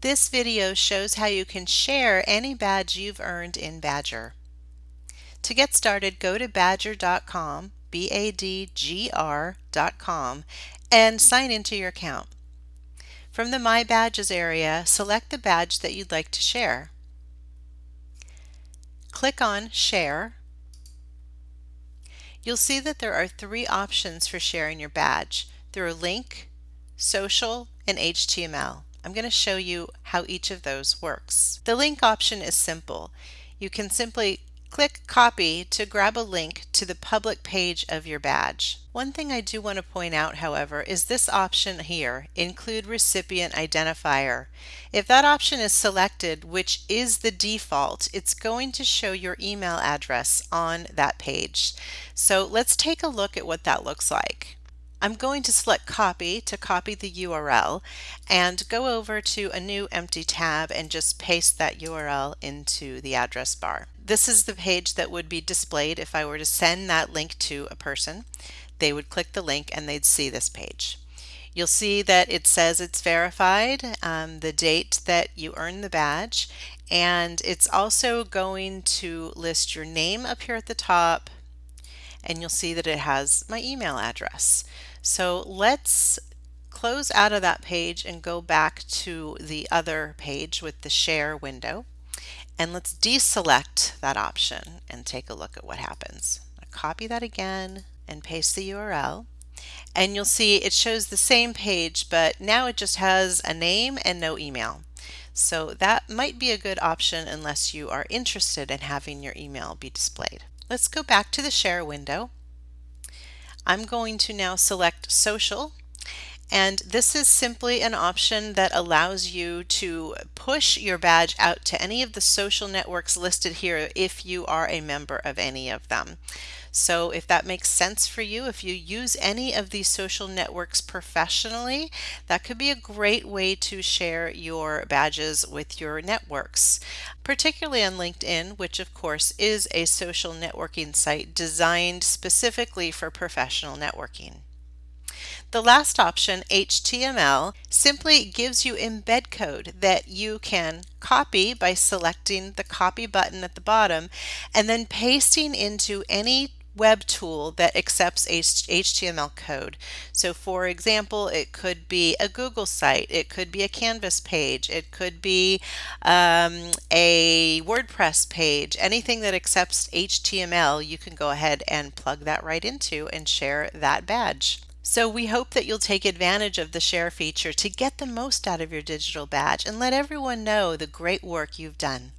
This video shows how you can share any badge you've earned in Badgr. To get started, go to badgr.com, B-A-D-G-R.com, and sign into your account. From the My Badges area, select the badge that you'd like to share. Click on Share. You'll see that there are three options for sharing your badge. through a link, social, and HTML. I'm going to show you how each of those works. The link option is simple. You can simply click copy to grab a link to the public page of your badge. One thing I do want to point out however is this option here, include recipient identifier. If that option is selected, which is the default, it's going to show your email address on that page. So let's take a look at what that looks like. I'm going to select copy to copy the URL and go over to a new empty tab and just paste that URL into the address bar. This is the page that would be displayed if I were to send that link to a person. They would click the link and they'd see this page. You'll see that it says it's verified, um, the date that you earned the badge, and it's also going to list your name up here at the top, and you'll see that it has my email address. So let's close out of that page and go back to the other page with the share window. And let's deselect that option and take a look at what happens. copy that again and paste the URL. And you'll see it shows the same page, but now it just has a name and no email. So that might be a good option unless you are interested in having your email be displayed. Let's go back to the share window I'm going to now select social and this is simply an option that allows you to push your badge out to any of the social networks listed here if you are a member of any of them. So if that makes sense for you, if you use any of these social networks professionally, that could be a great way to share your badges with your networks, particularly on LinkedIn, which of course is a social networking site designed specifically for professional networking. The last option, HTML, simply gives you embed code that you can copy by selecting the copy button at the bottom and then pasting into any web tool that accepts HTML code. So for example, it could be a Google site, it could be a Canvas page, it could be um, a WordPress page, anything that accepts HTML, you can go ahead and plug that right into and share that badge. So we hope that you'll take advantage of the share feature to get the most out of your digital badge and let everyone know the great work you've done.